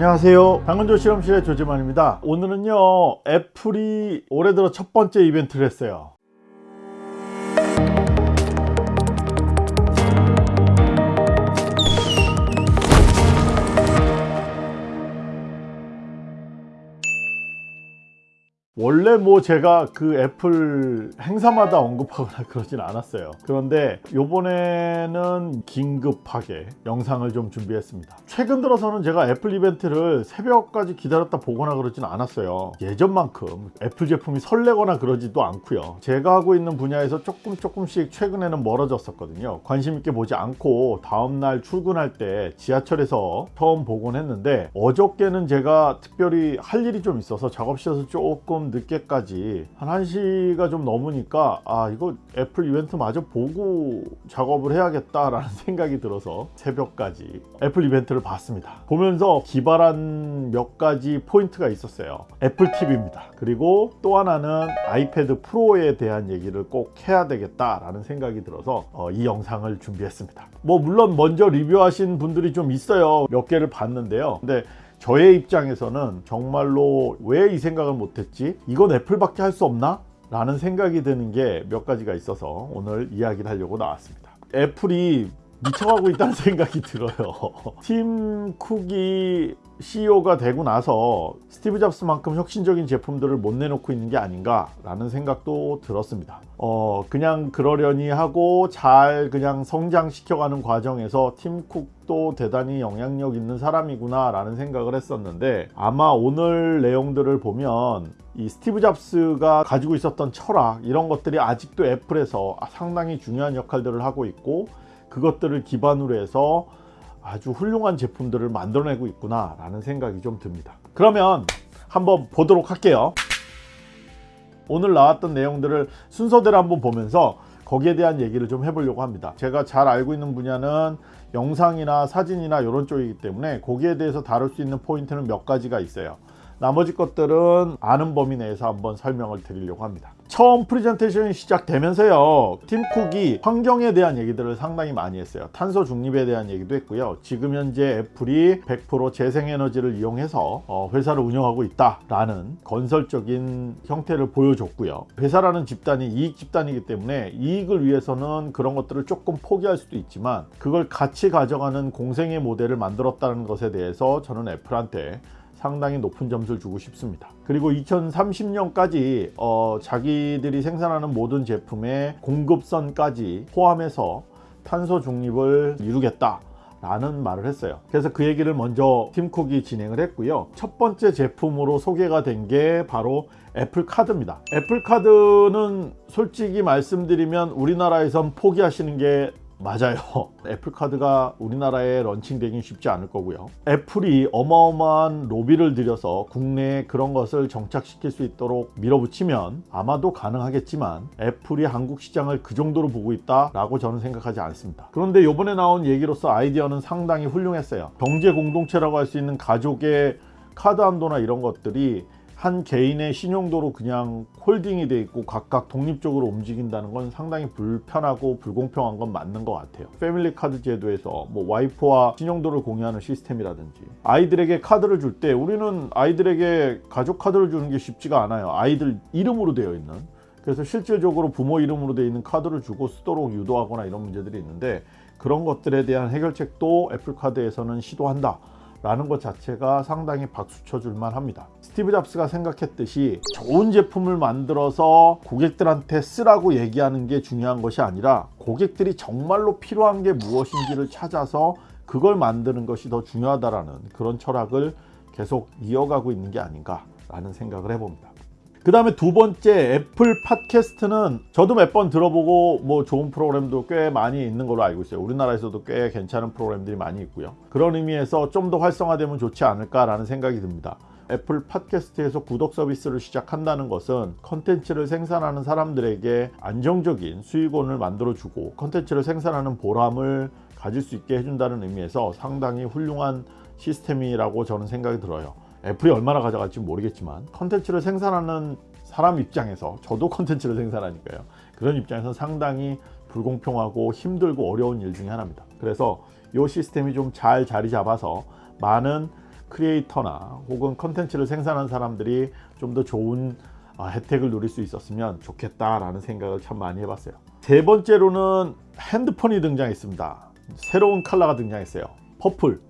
안녕하세요. 당근조 실험실의 조재만입니다. 오늘은요 애플이 올해 들어 첫 번째 이벤트를 했어요 원래 뭐 제가 그 애플 행사마다 언급하거나 그러진 않았어요. 그런데 요번에는 긴급하게 영상을 좀 준비했습니다. 최근 들어서는 제가 애플 이벤트를 새벽까지 기다렸다 보거나 그러진 않았어요. 예전만큼 애플 제품이 설레거나 그러지도 않고요. 제가 하고 있는 분야에서 조금 조금씩 최근에는 멀어졌었거든요. 관심 있게 보지 않고 다음날 출근할 때 지하철에서 처음 보곤 했는데 어저께는 제가 특별히 할 일이 좀 있어서 작업실에서 조금 늦게까지 한 1시가 좀 넘으니까 아 이거 애플 이벤트 마저 보고 작업을 해야겠다 라는 생각이 들어서 새벽까지 애플 이벤트를 봤습니다. 보면서 기발한 몇 가지 포인트가 있었어요. 애플 TV입니다. 그리고 또 하나는 아이패드 프로에 대한 얘기를 꼭 해야 되겠다 라는 생각이 들어서 어, 이 영상을 준비했습니다. 뭐 물론 먼저 리뷰하신 분들이 좀 있어요. 몇 개를 봤는데요. 근데 저의 입장에서는 정말로 왜 이 생각을 못했지? 이건 애플밖에 할 수 없나? 라는 생각이 드는 게 몇 가지가 있어서 오늘 이야기를 하려고 나왔습니다. 애플이 미쳐가고 있다는 생각이 들어요. 팀 쿡이 CEO가 되고 나서 스티브 잡스만큼 혁신적인 제품들을 못 내놓고 있는 게 아닌가 라는 생각도 들었습니다 어 그냥 그러려니 하고 잘 그냥 성장시켜가는 과정에서 팀쿡도 대단히 영향력 있는 사람이구나 라는 생각을 했었는데 아마 오늘 내용들을 보면 이 스티브 잡스가 가지고 있었던 철학 이런 것들이 아직도 애플에서 상당히 중요한 역할들을 하고 있고 그것들을 기반으로 해서 아주 훌륭한 제품들을 만들어내고 있구나 라는 생각이 좀 듭니다. 그러면 한번 보도록 할게요. 오늘 나왔던 내용들을 순서대로 한번 보면서 거기에 대한 얘기를 좀 해보려고 합니다. 제가 잘 알고 있는 분야는 영상이나 사진이나 이런 쪽이기 때문에 거기에 대해서 다룰 수 있는 포인트는 몇 가지가 있어요 나머지 것들은 아는 범위 내에서 한번 설명을 드리려고 합니다. 처음 프리젠테이션이 시작되면서요 팀쿡이 환경에 대한 얘기들을 상당히 많이 했어요. 탄소 중립에 대한 얘기도 했고요. 지금 현재 애플이 100% 재생에너지를 이용해서 어, 회사를 운영하고 있다 라는 건설적인 형태를 보여줬고요. 회사라는 집단이 이익 집단이기 때문에 이익을 위해서는 그런 것들을 조금 포기할 수도 있지만 그걸 같이 가져가는 공생의 모델을 만들었다는 것에 대해서 저는 애플한테 상당히 높은 점수를 주고 싶습니다. 그리고 2030년까지 어, 자기들이 생산하는 모든 제품의 공급선까지 포함해서 탄소 중립을 이루겠다 라는 말을 했어요. 그래서 그 얘기를 먼저 팀쿡이 진행을 했고요. 첫 번째 제품으로 소개가 된 게 바로 애플 카드입니다. 애플 카드는 솔직히 말씀드리면 우리나라에선 포기하시는 게 맞아요. 애플카드가 우리나라에 런칭되긴 쉽지 않을 거고요. 애플이 어마어마한 로비를 들여서 국내에 그런 것을 정착시킬 수 있도록 밀어붙이면 아마도 가능하겠지만 애플이 한국 시장을 그 정도로 보고 있다 라고 저는 생각하지 않습니다. 그런데 이번에 나온 얘기로서 아이디어는 상당히 훌륭했어요. 경제 공동체라고 할 수 있는 가족의 카드 한도나 이런 것들이 한 개인의 신용도로 그냥 홀딩이 돼 있고 각각 독립적으로 움직인다는 건 상당히 불편하고 불공평한 건 맞는 것 같아요. 패밀리 카드 제도에서 뭐 와이프와 신용도를 공유하는 시스템이라든지 아이들에게 카드를 줄 때 우리는 아이들에게 가족 카드를 주는 게 쉽지가 않아요. 아이들 이름으로 되어 있는. 그래서 실질적으로 부모 이름으로 되어 있는 카드를 주고 쓰도록 유도하거나 이런 문제들이 있는데 그런 것들에 대한 해결책도 애플카드에서는 시도한다 라는 것 자체가 상당히 박수 쳐줄 만 합니다. 스티브 잡스가 생각했듯이 좋은 제품을 만들어서 고객들한테 쓰라고 얘기하는 게 중요한 것이 아니라 고객들이 정말로 필요한 게 무엇인지를 찾아서 그걸 만드는 것이 더 중요하다라는 그런 철학을 계속 이어가고 있는 게 아닌가 라는 생각을 해봅니다 그 다음에 두 번째 애플 팟캐스트는 저도 몇 번 들어보고 뭐 좋은 프로그램도 꽤 많이 있는 걸로 알고 있어요. 우리나라에서도 꽤 괜찮은 프로그램들이 많이 있고요. 그런 의미에서 좀 더 활성화되면 좋지 않을까 라는 생각이 듭니다. 애플 팟캐스트에서 구독 서비스를 시작한다는 것은 컨텐츠를 생산하는 사람들에게 안정적인 수익원을 만들어주고 컨텐츠를 생산하는 보람을 가질 수 있게 해준다는 의미에서 상당히 훌륭한 시스템이라고 저는 생각이 들어요 애플이 얼마나 가져갈지 모르겠지만 컨텐츠를 생산하는 사람 입장에서 저도 컨텐츠를 생산하니까요 그런 입장에서 상당히 불공평하고 힘들고 어려운 일 중에 하나입니다 그래서 이 시스템이 좀 잘 자리 잡아서 많은 크리에이터나 혹은 컨텐츠를 생산한 사람들이 좀 더 좋은 아, 혜택을 누릴 수 있었으면 좋겠다라는 생각을 참 많이 해봤어요. 세 번째로는 핸드폰이 등장했습니다. 새로운 컬러가 등장했어요. 퍼플.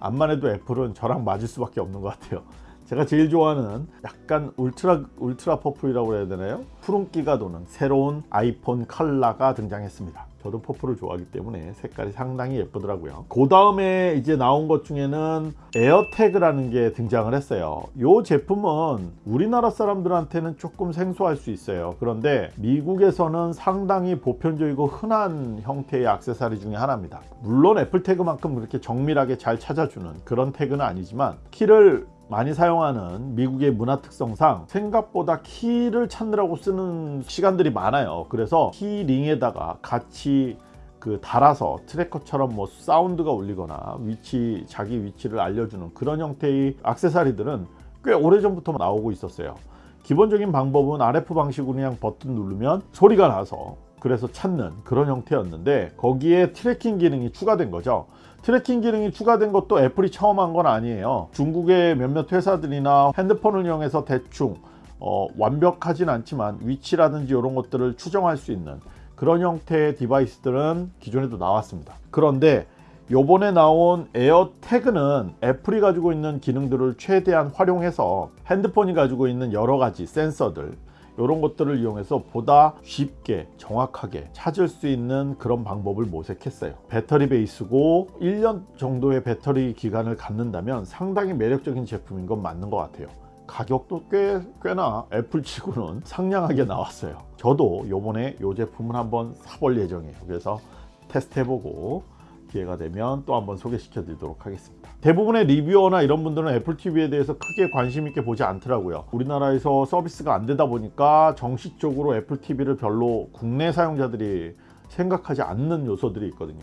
암만 해도 애플은 저랑 맞을 수밖에 없는 것 같아요. 제가 제일 좋아하는 약간 울트라 울트라 퍼플이라고 해야 되나요? 푸른기가 도는 새로운 아이폰 컬러가 등장했습니다. 저도 퍼플을 좋아하기 때문에 색깔이 상당히 예쁘더라고요. 그 다음에 이제 나온 것 중에는 에어태그라는 게 등장을 했어요. 이 제품은 우리나라 사람들한테는 조금 생소할 수 있어요. 그런데 미국에서는 상당히 보편적이고 흔한 형태의 액세서리 중에 하나입니다. 물론 애플태그만큼 그렇게 정밀하게 잘 찾아주는 그런 태그는 아니지만 키를 많이 사용하는 미국의 문화 특성상 생각보다 키를 찾느라고 쓰는 시간들이 많아요. 그래서 키링에다가 같이 그 달아서 트래커처럼 뭐 사운드가 울리거나 위치 자기 위치를 알려주는 그런 형태의 악세사리들은 꽤 오래전부터 나오고 있었어요. 기본적인 방법은 RF 방식으로 그냥 버튼 누르면 소리가 나서 그래서 찾는 그런 형태였는데 거기에 트래킹 기능이 추가된 거죠 트래킹 기능이 추가된 것도 애플이 처음 한 건 아니에요. 중국의 몇몇 회사들이나 핸드폰을 이용해서 대충 어, 완벽하진 않지만 위치라든지 이런 것들을 추정할 수 있는 그런 형태의 디바이스들은 기존에도 나왔습니다. 그런데 요번에 나온 에어태그는 애플이 가지고 있는 기능들을 최대한 활용해서 핸드폰이 가지고 있는 여러 가지 센서들 이런 것들을 이용해서 보다 쉽게 정확하게 찾을 수 있는 그런 방법을 모색했어요. 배터리 베이스고 1년 정도의 배터리 기간을 갖는다면 상당히 매력적인 제품인 건 맞는 것 같아요. 가격도 꽤, 꽤나 애플치고는 상냥하게 나왔어요. 저도 요번에 이 제품을 한번 사볼 예정이에요. 그래서 테스트 해보고 기회가 되면 또 한번 소개시켜 드리도록 하겠습니다 대부분의 리뷰어나 이런 분들은 애플 TV에 대해서 크게 관심 있게 보지 않더라고요. 우리나라에서 서비스가 안 되다 보니까 정식적으로 애플 TV를 별로 국내 사용자들이 생각하지 않는 요소들이 있거든요.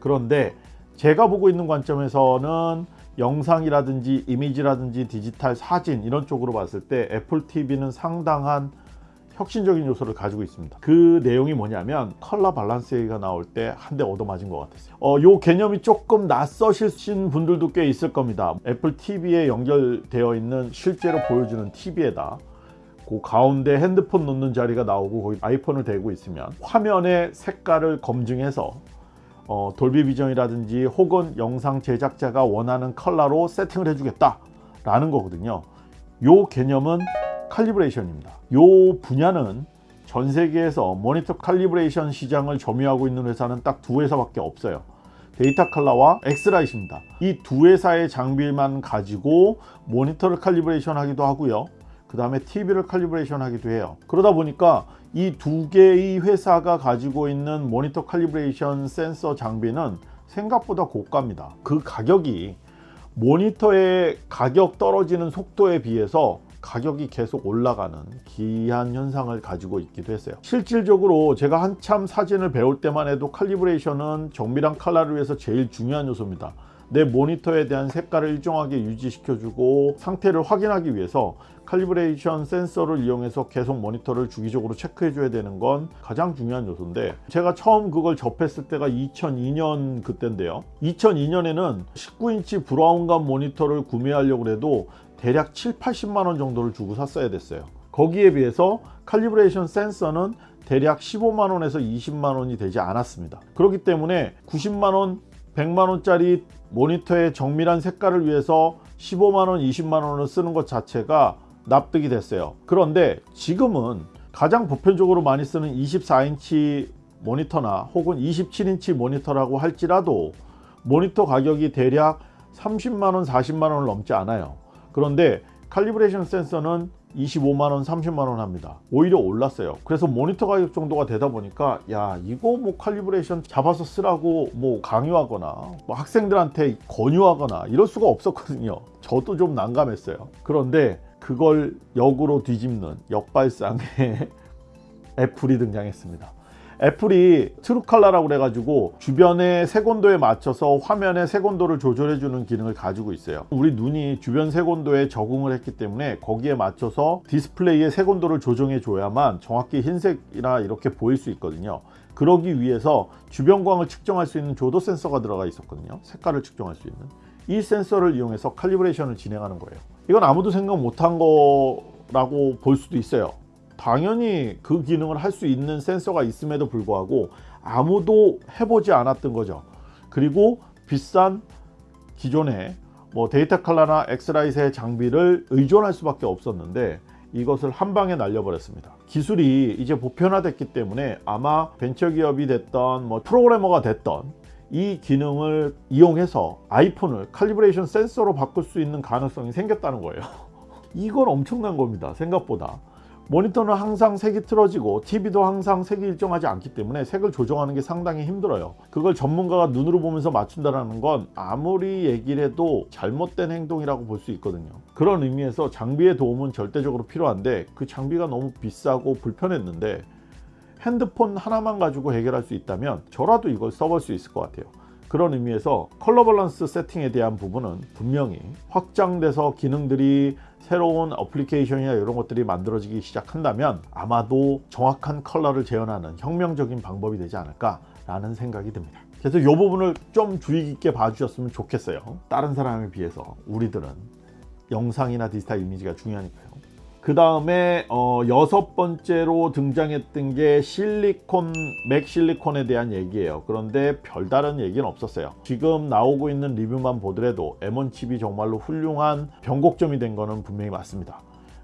그런데 제가 보고 있는 관점에서는 영상이라든지 이미지라든지 디지털 사진 이런 쪽으로 봤을 때 애플 TV는 상당한 혁신적인 요소를 가지고 있습니다. 그 내용이 뭐냐면 컬러 밸런스가 나올 때 한 대 얻어맞은 것 같았어요. 어, 요 개념이 조금 낯서신 분들도 꽤 있을 겁니다. 애플 TV에 연결되어 있는 실제로 보여주는 TV에다 그 가운데 핸드폰 놓는 자리가 나오고 거기 아이폰을 대고 있으면 화면의 색깔을 검증해서 어, 돌비 비전이라든지 혹은 영상 제작자가 원하는 컬러로 세팅을 해주겠다 라는 거거든요. 요 개념은 칼리브레이션입니다. 이 분야는 전 세계에서 모니터 calibration 시장을 점유하고 있는 회사는 딱 두 회사밖에 없어요. 데이터 칼라와 엑스라이트입니다. 이 두 회사의 장비만 가지고 모니터를 칼리브레이션 하기도 하고요. 그 다음에 TV를 칼리브레이션 하기도 해요. 그러다 보니까 이 두 개의 회사가 가지고 있는 모니터 칼리브레이션 센서 장비는 생각보다 고가입니다. 그 가격이 모니터의 가격 떨어지는 속도에 비해서 가격이 계속 올라가는 기한 현상을 가지고 있기도 했어요. 실질적으로 제가 한참 사진을 배울 때만 해도 칼리브레이션은 정밀한 칼라를 위해서 제일 중요한 요소입니다. 내 모니터에 대한 색깔을 일정하게 유지시켜주고 상태를 확인하기 위해서 calibration 센서를 이용해서 계속 모니터를 주기적으로 체크해 줘야 되는 건 가장 중요한 요소인데 제가 처음 그걸 접했을 때가 2002년 그때인데요. 2002년에는 19인치 브라운관 모니터를 구매하려고 해도 대략 7, 80만원 정도를 주고 샀어야 됐어요. 거기에 비해서 calibration 센서는 대략 15만원에서 20만원이 되지 않았습니다. 그렇기 때문에 90만원 100만원짜리 모니터의 정밀한 색깔을 위해서 15만원 20만원을 쓰는 것 자체가 납득이 됐어요. 그런데 지금은 가장 보편적으로 많이 쓰는 24인치 모니터나 혹은 27인치 모니터라고 할지라도 모니터 가격이 대략 30만원 40만원을 넘지 않아요 그런데 calibration 센서는 25만원 30만원 합니다. 오히려 올랐어요. 그래서 모니터 가격 정도가 되다 보니까 야 이거 뭐 calibration 잡아서 쓰라고 뭐 강요하거나 뭐 학생들한테 권유하거나 이럴 수가 없었거든요. 저도 좀 난감했어요. 그런데 그걸 역으로 뒤집는 역발상의 애플이 등장했습니다 애플이 트루칼라라고 그래가지고 주변의 색온도에 맞춰서 화면의 색온도를 조절해 주는 기능을 가지고 있어요 우리 눈이 주변 색온도에 적응을 했기 때문에 거기에 맞춰서 디스플레이의 색온도를 조정해 줘야만 정확히 흰색이나 이렇게 보일 수 있거든요 그러기 위해서 주변광을 측정할 수 있는 조도 센서가 들어가 있었거든요 색깔을 측정할 수 있는 이 센서를 이용해서 칼리브레이션을 진행하는 거예요. 이건 아무도 생각 못한 거라고 볼 수도 있어요. 당연히 그 기능을 할 수 있는 센서가 있음에도 불구하고 아무도 해보지 않았던 거죠. 그리고 비싼 기존의 뭐 데이터 칼라나 엑스라이트의 장비를 의존할 수밖에 없었는데 이것을 한 방에 날려버렸습니다. 기술이 이제 보편화됐기 때문에 아마 벤처기업이 됐던 뭐 프로그래머가 됐던 이 기능을 이용해서 아이폰을 calibration 센서로 바꿀 수 있는 가능성이 생겼다는 거예요. 이건 엄청난 겁니다. 생각보다. 모니터는 항상 색이 틀어지고 TV도 항상 색이 일정하지 않기 때문에 색을 조정하는 게 상당히 힘들어요. 그걸 전문가가 눈으로 보면서 맞춘다는 건 아무리 얘기를 해도 잘못된 행동이라고 볼 수 있거든요. 그런 의미에서 장비의 도움은 절대적으로 필요한데 그 장비가 너무 비싸고 불편했는데 핸드폰 하나만 가지고 해결할 수 있다면 저라도 이걸 써볼 수 있을 것 같아요. 그런 의미에서 컬러 밸런스 세팅에 대한 부분은 분명히 확장돼서 기능들이 새로운 어플리케이션이나 이런 것들이 만들어지기 시작한다면 아마도 정확한 컬러를 재현하는 혁명적인 방법이 되지 않을까 라는 생각이 듭니다. 그래서 이 부분을 좀 주의 깊게 봐주셨으면 좋겠어요. 다른 사람에 비해서 우리들은 영상이나 디지털 이미지가 중요하니까요. 그 다음에 어, 여섯 번째로 등장했던 게 실리콘, 맥 실리콘에 대한 얘기예요. 그런데 별다른 얘기는 없었어요. 지금 나오고 있는 리뷰만 보더라도 M1 칩이 정말로 훌륭한 변곡점이 된 거는 분명히 맞습니다.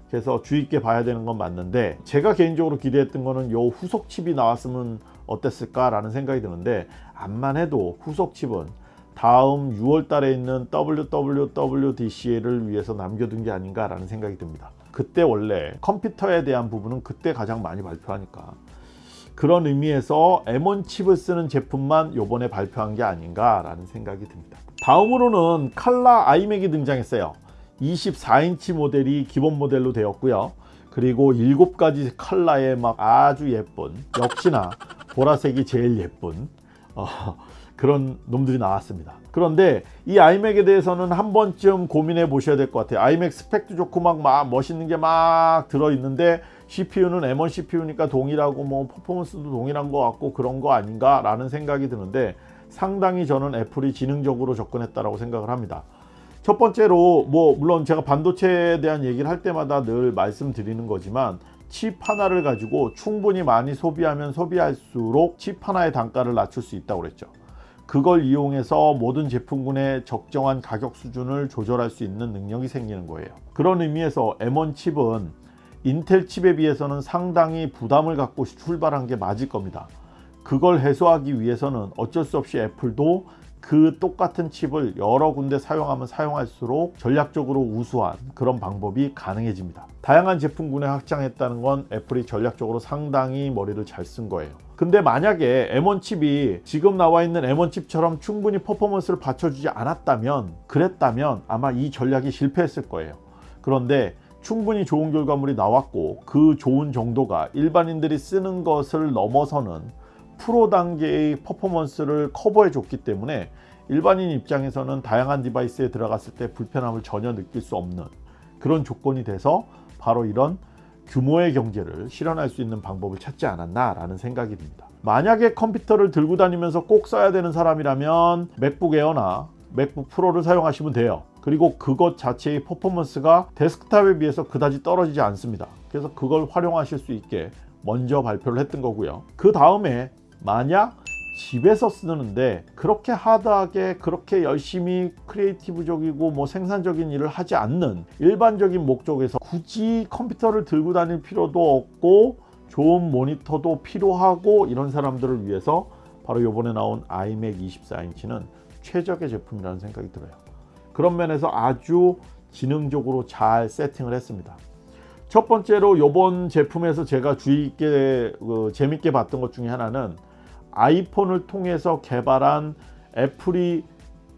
그래서 주의 있게 봐야 되는 건 맞는데 제가 개인적으로 기대했던 거는 요 후속 칩이 나왔으면 어땠을까 라는 생각이 드는데 암만 해도 후속 칩은 다음 6월 달에 있는 WWDC를 위해서 남겨둔 게 아닌가 라는 생각이 듭니다. 그때 원래 컴퓨터에 대한 부분은 그때 가장 많이 발표하니까. 그런 의미에서 M1 칩을 쓰는 제품만 요번에 발표한 게 아닌가 라는 생각이 듭니다. 다음으로는 칼라 아이맥이 등장했어요. 24인치 모델이 기본 모델로 되었고요. 그리고 7가지 칼라의 막 아주 예쁜 역시나 보라색이 제일 예쁜 어, 그런 놈들이 나왔습니다. 그런데 이 아이맥에 대해서는 한 번쯤 고민해 보셔야 될 것 같아요. 아이맥 스펙도 좋고 막, 막 멋있는 게 막 들어있는데 CPU는 M1 CPU니까 동일하고 뭐 퍼포먼스도 동일한 것 같고 그런 거 아닌가 라는 생각이 드는데 상당히 저는 애플이 지능적으로 접근했다고 생각을 합니다. 첫 번째로 뭐 물론 제가 반도체에 대한 얘기를 할 때마다 늘 말씀드리는 거지만 칩 하나를 가지고 충분히 많이 소비하면 소비할수록 칩 하나의 단가를 낮출 수 있다고 그랬죠 그걸 이용해서 모든 제품군의 적정한 가격 수준을 조절할 수 있는 능력이 생기는 거예요. 그런 의미에서 M1 칩은 인텔 칩에 비해서는 상당히 부담을 갖고 출발한 게 맞을 겁니다. 그걸 해소하기 위해서는 어쩔 수 없이 애플도 그 똑같은 칩을 여러 군데 사용하면 사용할수록 전략적으로 우수한 그런 방법이 가능해집니다. 다양한 제품군에 확장했다는 건 애플이 전략적으로 상당히 머리를 잘 쓴 거예요. 근데 만약에 M1 칩이 지금 나와 있는 M1 칩처럼 충분히 퍼포먼스를 받쳐주지 않았다면 그랬다면 아마 이 전략이 실패했을 거예요. 그런데 충분히 좋은 결과물이 나왔고 그 좋은 정도가 일반인들이 쓰는 것을 넘어서는 프로 단계의 퍼포먼스를 커버해 줬기 때문에 일반인 입장에서는 다양한 device에 들어갔을 때 불편함을 전혀 느낄 수 없는 그런 조건이 돼서 바로 이런 규모의 경제를 실현할 수 있는 방법을 찾지 않았나 라는 생각이 듭니다. 만약에 컴퓨터를 들고 다니면서 꼭 써야 되는 사람이라면 맥북 에어나 맥북 프로를 사용하시면 돼요. 그리고 그것 자체의 퍼포먼스가 데스크탑에 비해서 그다지 떨어지지 않습니다. 그래서 그걸 활용하실 수 있게 먼저 발표를 했던 거고요. 그 다음에 만약 집에서 쓰는데 그렇게 하드하게 그렇게 열심히 크리에이티브적이고 뭐 생산적인 일을 하지 않는 일반적인 목적에서 굳이 컴퓨터를 들고 다닐 필요도 없고 좋은 모니터도 필요하고 이런 사람들을 위해서 바로 요번에 나온 iMac 24인치는 최적의 제품이라는 생각이 들어요. 그런 면에서 아주 지능적으로 잘 세팅을 했습니다. 첫 번째로 요번 제품에서 제가 주의 있게 그 재밌게 봤던 것 중에 하나는 아이폰을 통해서 개발한 애플이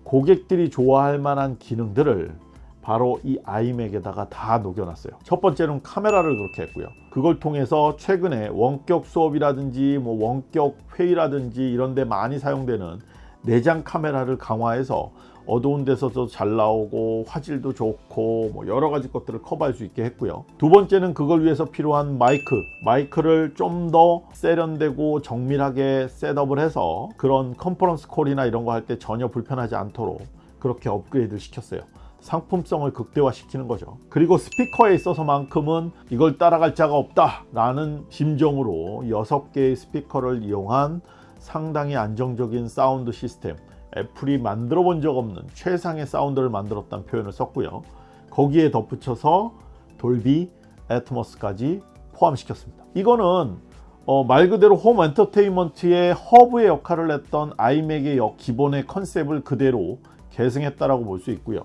고객들이 좋아할 만한 기능들을 바로 이 아이맥에다가 다 녹여놨어요. 첫 번째는 카메라를 그렇게 했고요. 그걸 통해서 최근에 원격 수업이라든지 뭐 원격 회의라든지 이런 데 많이 사용되는 내장 카메라를 강화해서 어두운 데서도 잘 나오고 화질도 좋고 뭐 여러 가지 것들을 커버할 수 있게 했고요 두 번째는 그걸 위해서 필요한 마이크 마이크를 좀 더 세련되고 정밀하게 setup을 해서 그런 컨퍼런스 콜이나 이런 거 할 때 전혀 불편하지 않도록 그렇게 업그레이드를 시켰어요. 상품성을 극대화시키는 거죠. 그리고 스피커에 있어서만큼은 이걸 따라갈 자가 없다 라는 심정으로 6개의 스피커를 이용한 상당히 안정적인 사운드 시스템 애플이 만들어 본 적 없는 최상의 사운드를 만들었다는 표현을 썼고요. 거기에 덧붙여서 돌비 애트모스까지 포함시켰습니다. 이거는 어, 말 그대로 홈 엔터테인먼트의 허브의 역할을 했던 아이맥의 기본의 컨셉을 그대로 계승했다라고 볼 수 있고요.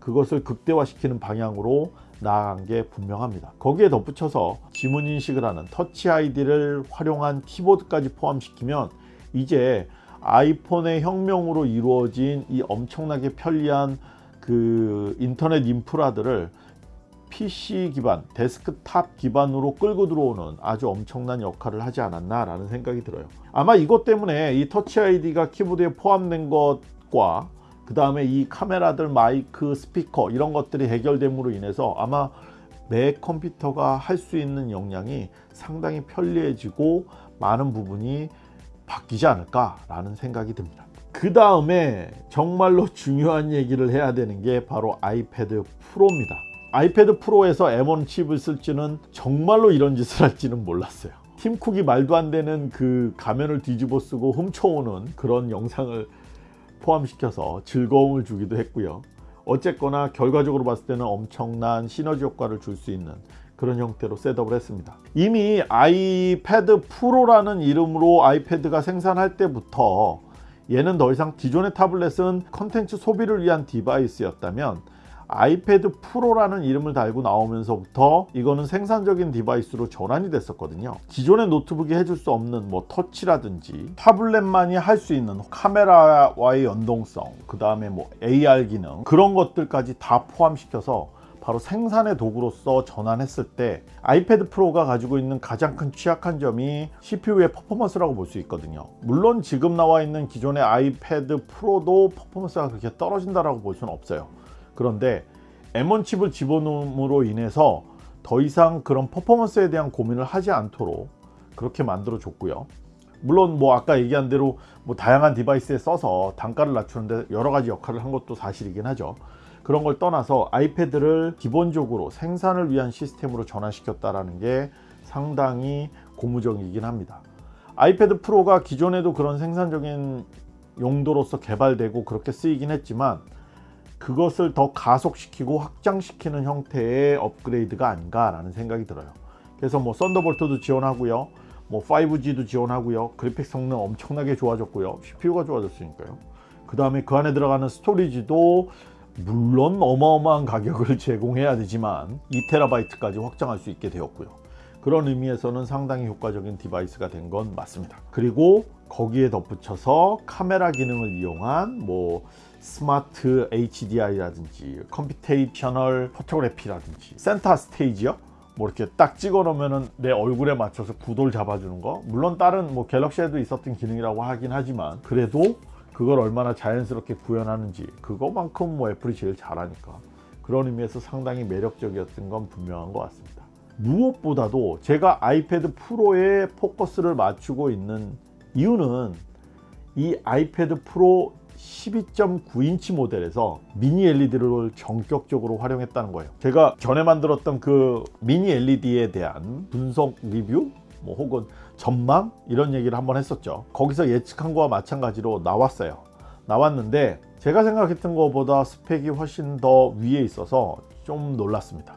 그것을 극대화시키는 방향으로 나아간 게 분명합니다. 거기에 덧붙여서 지문 인식을 하는 Touch ID를 활용한 키보드까지 포함시키면 이제 아이폰의 혁명으로 이루어진 이 엄청나게 편리한 그 인터넷 인프라들을 PC 기반, 데스크탑 기반으로 끌고 들어오는 아주 엄청난 역할을 하지 않았나 라는 생각이 들어요. 아마 이것 때문에 이 Touch ID가 키보드에 포함된 것과 그 다음에 이 카메라들, 마이크, 스피커 이런 것들이 해결됨으로 인해서 아마 맥 컴퓨터가 할 수 있는 역량이 상당히 편리해지고 많은 부분이 바뀌지 않을까 라는 생각이 듭니다. 그 다음에 정말로 중요한 얘기를 해야 되는 게 바로 아이패드 프로입니다. 아이패드 프로에서 M1 칩을 쓸지는 정말로 이런 짓을 할지는 몰랐어요. 팀쿡이 말도 안 되는 그 가면을 뒤집어 쓰고 훔쳐오는 그런 영상을 포함시켜서 즐거움을 주기도 했고요. 어쨌거나 결과적으로 봤을 때는 엄청난 시너지 효과를 줄 수 있는 그런 형태로 셋업을 했습니다. 이미 아이패드 프로라는 이름으로 아이패드가 생산할 때부터 얘는 더 이상 기존의 타블렛은 컨텐츠 소비를 위한 디바이스였다면 아이패드 프로라는 이름을 달고 나오면서부터 이거는 생산적인 디바이스로 전환이 됐었거든요. 기존의 노트북이 해줄 수 없는 뭐 터치라든지 타블렛만이 할 수 있는 카메라와의 연동성 그 다음에 뭐 AR 기능 그런 것들까지 다 포함시켜서 바로 생산의 도구로서 전환했을 때 아이패드 프로가 가지고 있는 가장 큰 취약한 점이 CPU의 퍼포먼스라고 볼 수 있거든요. 물론 지금 나와 있는 기존의 아이패드 프로도 퍼포먼스가 그렇게 떨어진다고 볼 수는 없어요. 그런데 M1 칩을 집어넣음으로 인해서 더 이상 그런 퍼포먼스에 대한 고민을 하지 않도록 그렇게 만들어 줬고요. 물론 뭐 아까 얘기한 대로 뭐 다양한 디바이스에 써서 단가를 낮추는데 여러 가지 역할을 한 것도 사실이긴 하죠 그런 걸 떠나서 아이패드를 기본적으로 생산을 위한 시스템으로 전환시켰다라는 게 상당히 고무적이긴 합니다. 아이패드 프로가 기존에도 그런 생산적인 용도로서 개발되고 그렇게 쓰이긴 했지만 그것을 더 가속시키고 확장시키는 형태의 업그레이드가 아닌가 라는 생각이 들어요. 그래서 뭐 썬더볼트도 지원하고요. 뭐 5G도 지원하고요. 그래픽 성능 엄청나게 좋아졌고요. CPU가 좋아졌으니까요. 그 다음에 그 안에 들어가는 스토리지도 물론 어마어마한 가격을 제공해야 되지만 2TB까지 확장할 수 있게 되었고요. 그런 의미에서는 상당히 효과적인 디바이스가 된 건 맞습니다. 그리고 거기에 덧붙여서 카메라 기능을 이용한 뭐 스마트 HDR이라든지 computational photography라든지 Center Stage요? 뭐 이렇게 딱 찍어 놓으면 내 얼굴에 맞춰서 구도를 잡아주는 거. 물론 다른 뭐 갤럭시에도 있었던 기능이라고 하긴 하지만 그래도 그걸 얼마나 자연스럽게 구현하는지 그거만큼 뭐 애플이 제일 잘하니까 그런 의미에서 상당히 매력적이었던 건 분명한 것 같습니다. 무엇보다도 제가 아이패드 프로에 포커스를 맞추고 있는 이유는 이 아이패드 프로 12.9인치 모델에서 미니 LED를 전격적으로 활용했다는 거예요. 제가 전에 만들었던 그 미니 LED에 대한 분석 리뷰 뭐 혹은 전망? 이런 얘기를 한번 했었죠. 거기서 예측한 거와 마찬가지로 나왔어요. 나왔는데 제가 생각했던 것보다 스펙이 훨씬 더 위에 있어서 좀 놀랐습니다.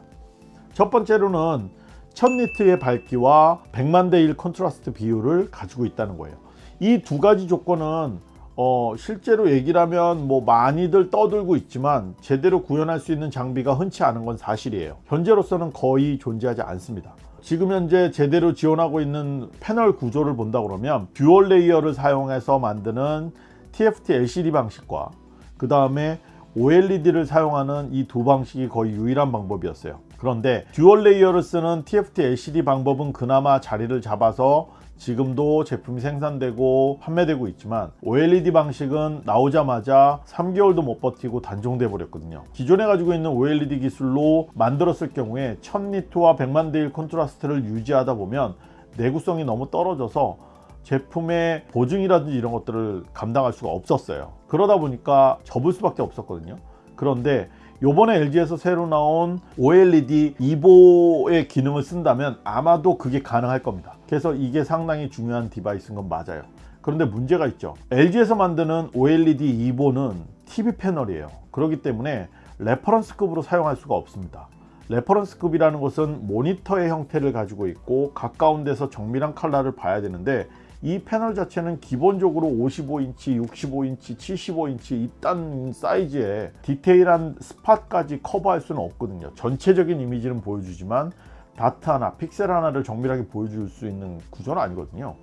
첫 번째로는 1000니트의 밝기와 100만 대 1 컨트라스트 비율을 가지고 있다는 거예요. 이 두 가지 조건은 어, 실제로 얘기를 하면 뭐 많이들 떠들고 있지만 제대로 구현할 수 있는 장비가 흔치 않은 건 사실이에요. 현재로서는 거의 존재하지 않습니다 지금 현재 제대로 지원하고 있는 패널 구조를 본다 그러면 dual layer를 사용해서 만드는 TFT LCD 방식과 그 다음에 OLED를 사용하는 이 두 방식이 거의 유일한 방법이었어요. 그런데 dual layer를 쓰는 TFT LCD 방법은 그나마 자리를 잡아서 지금도 제품이 생산되고 판매되고 있지만 OLED 방식은 나오자마자 3개월도 못 버티고 단종돼 버렸거든요. 기존에 가지고 있는 OLED 기술로 만들었을 경우에 1000니트와 100만 대1 컨트라스트를 유지하다 보면 내구성이 너무 떨어져서 제품의 보증이라든지 이런 것들을 감당할 수가 없었어요. 그러다 보니까 접을 수밖에 없었거든요. 그런데 요번에 LG에서 새로 나온 OLED evo의 기능을 쓴다면 아마도 그게 가능할 겁니다 그래서 이게 상당히 중요한 디바이스인 건 맞아요. 그런데 문제가 있죠. LG에서 만드는 OLED evo는 TV 패널이에요. 그렇기 때문에 reference급으로 사용할 수가 없습니다. reference급이라는 것은 모니터의 형태를 가지고 있고 가까운 데서 정밀한 칼라를 봐야 되는데 이 패널 자체는 기본적으로 55인치, 65인치, 75인치 이딴 사이즈의 디테일한 스팟까지 커버할 수는 없거든요. 전체적인 이미지는 보여주지만 dot 하나, 픽셀 하나를 정밀하게 보여줄 수 있는 구조는 아니거든요.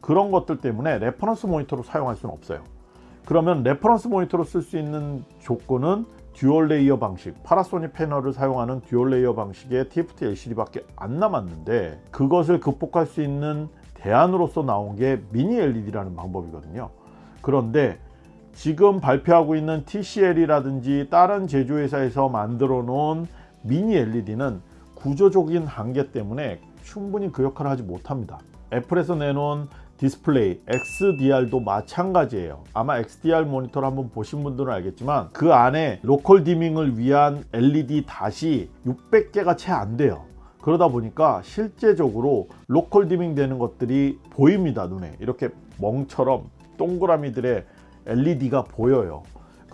그런 것들 때문에 reference 모니터로 사용할 수는 없어요. 그러면 reference 모니터로 쓸 수 있는 조건은 dual layer 방식 파나소닉 패널을 사용하는 dual layer 방식의 TFT LCD밖에 안 남았는데 그것을 극복할 수 있는 대안으로서 나온 게 미니 LED라는 방법이거든요. 그런데 지금 발표하고 있는 TCL이라든지 다른 제조회사에서 만들어 놓은 미니 LED는 구조적인 한계 때문에 충분히 그 역할을 하지 못합니다. 애플에서 내놓은 디스플레이 XDR도 마찬가지예요. 아마 XDR 모니터를 한번 보신 분들은 알겠지만 그 안에 local dimming을 위한 LED dot이 600개가 채 안 돼요. 그러다 보니까 실제적으로 local dimming 되는 것들이 보입니다 눈에. 이렇게 멍처럼 동그라미들의 LED가 보여요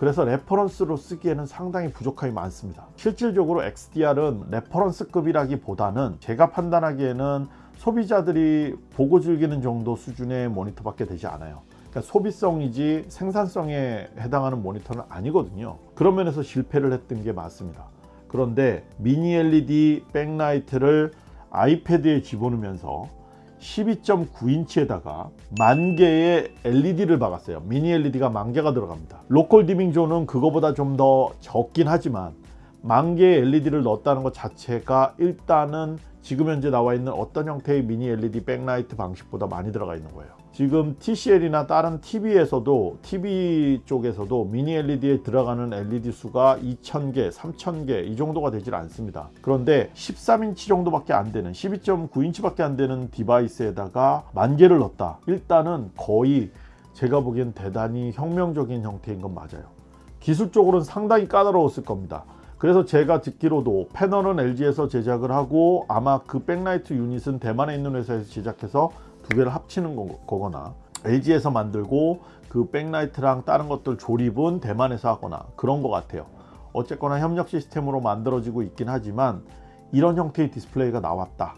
그래서 reference로 쓰기에는 상당히 부족함이 많습니다. 실질적으로 XDR은 reference급이라기보다는 제가 판단하기에는 소비자들이 보고 즐기는 정도 수준의 모니터밖에 되지 않아요. 그러니까 소비성이지 생산성에 해당하는 모니터는 아니거든요. 그런 면에서 실패를 했던 게 맞습니다. 그런데 미니 LED 백라이트를 아이패드에 집어넣으면서 12.9인치에다가 만 개의 LED를 박았어요. 미니 LED가 만 개가 들어갑니다. local dimming zone은 그거보다 좀 더 적긴 하지만 만 개의 LED를 넣었다는 것 자체가 일단은 지금 현재 나와 있는 어떤 형태의 미니 LED 백라이트 방식보다 많이 들어가 있는 거예요 지금 TCL이나 다른 TV에서도 TV 쪽에서도 미니 LED에 들어가는 LED 수가 2000개, 3000개 이 정도가 되질 않습니다. 그런데 13인치 정도밖에 안 되는 12.9인치 밖에 안 되는 디바이스에다가 만 개를 넣었다. 일단은 거의 제가 보기엔 대단히 혁명적인 형태인 건 맞아요. 기술적으로는 상당히 까다로웠을 겁니다. 그래서 제가 듣기로도 패널은 LG에서 제작을 하고 아마 그 백라이트 유닛은 대만에 있는 회사에서 제작해서 두 개를 합치는 거 거나 LG에서 만들고 그 백라이트랑 다른 것들 조립은 대만에서 하거나 그런 것 같아요. 어쨌거나 협력 시스템으로 만들어지고 있긴 하지만 이런 형태의 디스플레이가 나왔다.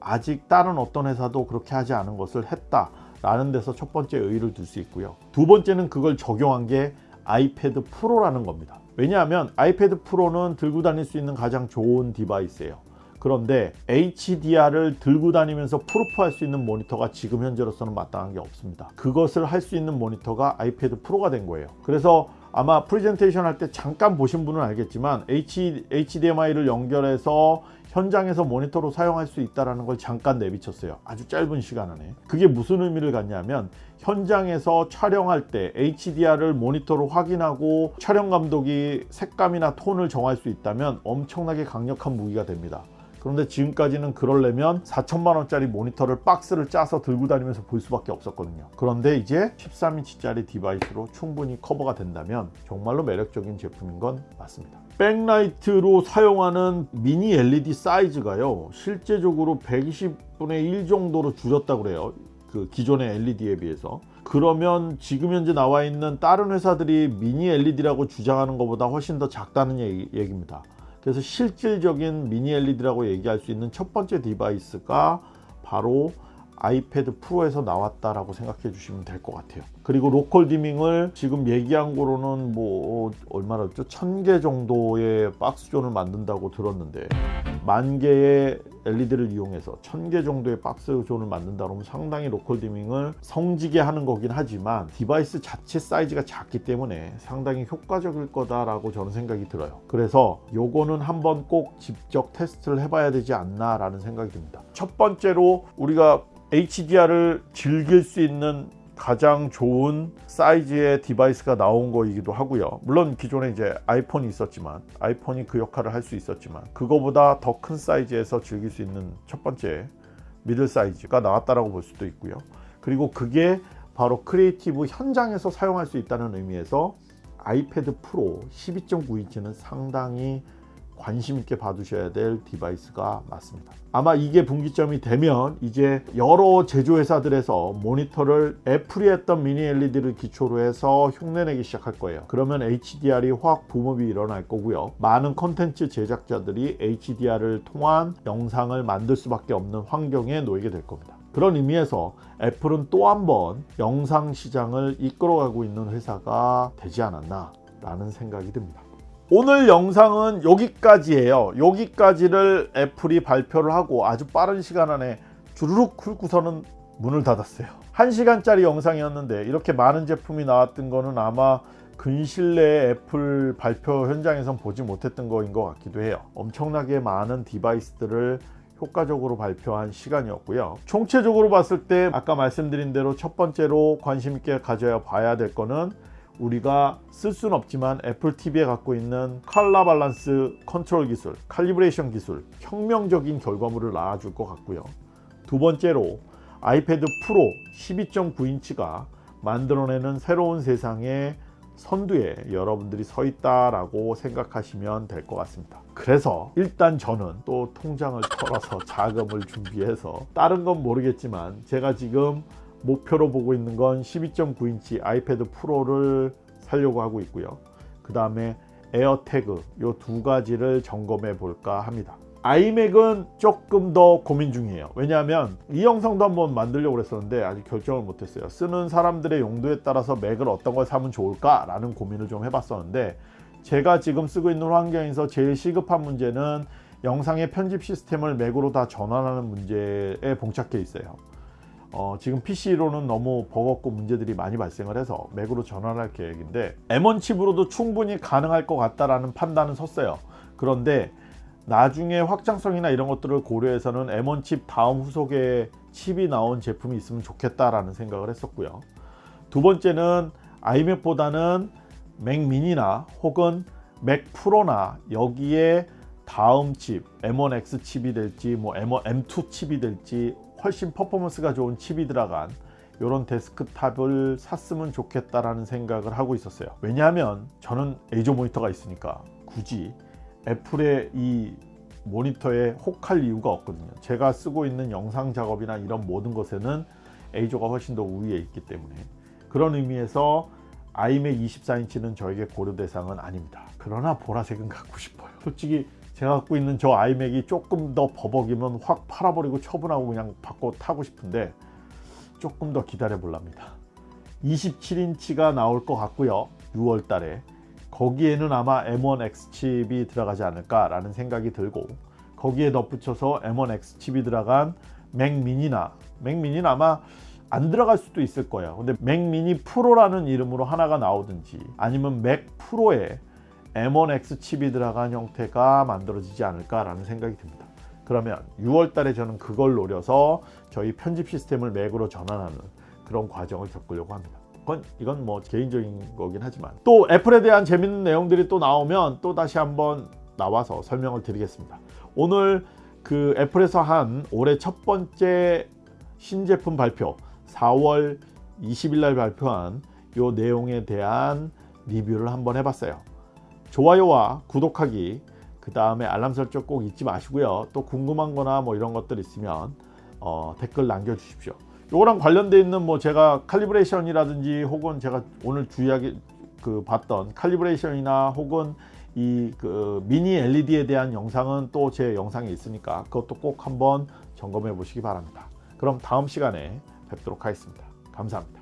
아직 다른 어떤 회사도 그렇게 하지 않은 것을 했다 라는 데서 첫 번째 의의를 둘 수 있고요. 두 번째는 그걸 적용한 게 아이패드 프로라는 겁니다. 왜냐하면 아이패드 프로는 들고 다닐 수 있는 가장 좋은 device예요 그런데 HDR을 들고 다니면서 proof할 수 있는 모니터가 지금 현재로서는 마땅한 게 없습니다. 그것을 할 수 있는 모니터가 아이패드 프로가 된 거예요. 그래서 아마 프레젠테이션 할 때 잠깐 보신 분은 알겠지만 H, HDMI를 연결해서 현장에서 모니터로 사용할 수 있다는 걸 잠깐 내비쳤어요. 아주 짧은 시간 안에. 그게 무슨 의미를 갖냐면 현장에서 촬영할 때 HDR을 모니터로 확인하고 촬영 감독이 색감이나 톤을 정할 수 있다면 엄청나게 강력한 무기가 됩니다 그런데 지금까지는 그러려면 4천만 원짜리 모니터를 박스를 짜서 들고 다니면서 볼 수밖에 없었거든요. 그런데 이제 13인치짜리 device로 충분히 커버가 된다면 정말로 매력적인 제품인 건 맞습니다. 백라이트로 사용하는 미니 LED 사이즈가요 실제적으로 120분의 1 정도로 줄였다고 그래요. 그 기존의 LED에 비해서. 그러면 지금 현재 나와 있는 다른 회사들이 미니 LED라고 주장하는 것보다 훨씬 더 작다는 얘기, 얘기입니다 그래서 실질적인 미니 LED라고 얘기할 수 있는 첫 번째 device가 바로 아이패드 프로에서 나왔다라고 생각해 주시면 될 것 같아요. 그리고 local dimming을 지금 얘기한 거로는 뭐 얼마나 죠? 1000개 정도의 box zone을 만든다고 들었는데 만 개의 LED를 이용해서 1000개 정도의 box zone을 만든다 그러면 상당히 local dimming을 성기게 하는 거긴 하지만 device 자체 사이즈가 작기 때문에 상당히 효과적일 거다라고 저는 생각이 들어요. 그래서 요거는 한번 꼭 직접 테스트를 해봐야 되지 않나 라는 생각이 듭니다. 첫 번째로 우리가 HDR을 즐길 수 있는 가장 좋은 사이즈의 device가 나온 거이기도 하고요. 물론 기존에 이제 아이폰이 있었지만 아이폰이 그 역할을 할 수 있었지만 그거보다 더 큰 사이즈에서 즐길 수 있는 첫 번째 middle 사이즈가 나왔다라고 볼 수도 있고요. 그리고 그게 바로 creative 현장에서 사용할 수 있다는 의미에서 아이패드 프로 12.9인치는 상당히 관심 있게 봐두셔야 될 device가 맞습니다. 아마 이게 분기점이 되면 이제 여러 제조회사들에서 모니터를 애플이 했던 미니 LED를 기초로 해서 흉내내기 시작할 거예요. 그러면 HDR이 확 boom up이 일어날 거고요. 많은 컨텐츠 제작자들이 HDR을 통한 영상을 만들 수밖에 없는 환경에 놓이게 될 겁니다. 그런 의미에서 애플은 또 한 번 영상 시장을 이끌어가고 있는 회사가 되지 않았나 라는 생각이 듭니다. 오늘 영상은 여기까지예요. 여기까지를 애플이 발표를 하고 아주 빠른 시간 안에 주르륵 훑고서는 문을 닫았어요. 1시간짜리 영상이었는데 이렇게 많은 제품이 나왔던 거는 아마 근실내 애플 발표 현장에선 보지 못했던 거인 것 같기도 해요. 엄청나게 많은 디바이스들을 효과적으로 발표한 시간이었고요. 총체적으로 봤을 때 아까 말씀드린 대로 첫 번째로 관심 있게 가져야 봐야 될 거는 우리가 쓸 수는 없지만 애플 TV에 갖고 있는 컬러 밸런스 컨트롤 기술, calibration 기술 혁명적인 결과물을 낳아줄 것 같고요. 두 번째로 아이패드 프로 12.9인치가 만들어내는 새로운 세상의 선두에 여러분들이 서 있다라고 생각하시면 될 것 같습니다. 그래서 일단 저는 또 통장을 털어서 자금을 준비해서 다른 건 모르겠지만 제가 지금 목표로 보고 있는 건 12.9인치 아이패드 프로를 살려고 하고 있고요. 그 다음에 에어태그 이두 가지를 점검해 볼까 합니다. 아이맥은 조금 더 고민 중이에요. 왜냐하면 이 영상도 한번 만들려고 했었는데 아직 결정을 못했어요. 쓰는 사람들의 용도에 따라서 맥을 어떤 걸 사면 좋을까 라는 고민을 좀 해봤었는데 제가 지금 쓰고 있는 환경에서 제일 시급한 문제는 영상의 편집 시스템을 맥으로 다 전환하는 문제에 봉착해 있어요. 어, 지금 PC로는 너무 버겁고 문제들이 많이 발생을 해서 맥으로 전환할 계획인데 M1 칩으로도 충분히 가능할 것 같다라는 판단은 섰어요. 그런데 나중에 확장성이나 이런 것들을 고려해서는 M1 칩 다음 후속에 칩이 나온 제품이 있으면 좋겠다라는 생각을 했었고요. 두 번째는 아이맥보다는 맥 미니나 혹은 맥 프로나 여기에 다음 칩 M1X 칩이 될지 뭐 M1, M2 칩이 될지 훨씬 퍼포먼스가 좋은 칩이 들어간 이런 데스크탑을 샀으면 좋겠다라는 생각을 하고 있었어요. 왜냐하면 저는 에이저 모니터가 있으니까 굳이 애플의 이 모니터에 혹할 이유가 없거든요. 제가 쓰고 있는 영상 작업이나 이런 모든 것에는 에이저가 훨씬 더 우위에 있기 때문에 그런 의미에서 아이맥 24인치는 저에게 고려 대상은 아닙니다. 그러나 보라색은 갖고 싶어요. 솔직히 제가 갖고 있는 저 아이맥이 조금 더 버벅이면 확 팔아버리고 처분하고 그냥 바꿔 타고 싶은데 조금 더 기다려 볼랍니다. 27인치가 나올 것 같고요. 6월 달에 거기에는 아마 M1X 칩이 들어가지 않을까 라는 생각이 들고 거기에 덧붙여서 M1X 칩이 들어간 맥 미니나 맥 미니는 아마 안 들어갈 수도 있을 거예요 근데 맥 미니 프로라는 이름으로 하나가 나오든지 아니면 맥 프로에 M1X 칩이 들어간 형태가 만들어지지 않을까 라는 생각이 듭니다. 그러면 6월 달에 저는 그걸 노려서 저희 편집 시스템을 맥으로 전환하는 그런 과정을 겪으려고 합니다. 그건 이건 뭐 개인적인 거긴 하지만. 또 애플에 대한 재밌는 내용들이 또 나오면 또 다시 한번 나와서 설명을 드리겠습니다. 오늘 그 애플에서 한 올해 첫 번째 신제품 발표 4월 20일 날 발표한 요 내용에 대한 리뷰를 한번 해봤어요 좋아요와 구독하기 그 다음에 알람 설정 꼭 잊지 마시고요 또 궁금한 거나 뭐 이런 것들 있으면 어, 댓글 남겨주십시오 요거랑 관련돼 있는 뭐 제가 칼리브레이션이라든지 혹은 제가 오늘 주의하게 그 봤던 칼리브레이션이나 혹은 이 그 미니 LED에 대한 영상은 또 제 영상에 있으니까 그것도 꼭 한번 점검해 보시기 바랍니다. 그럼 다음 시간에 뵙도록 하겠습니다. 감사합니다.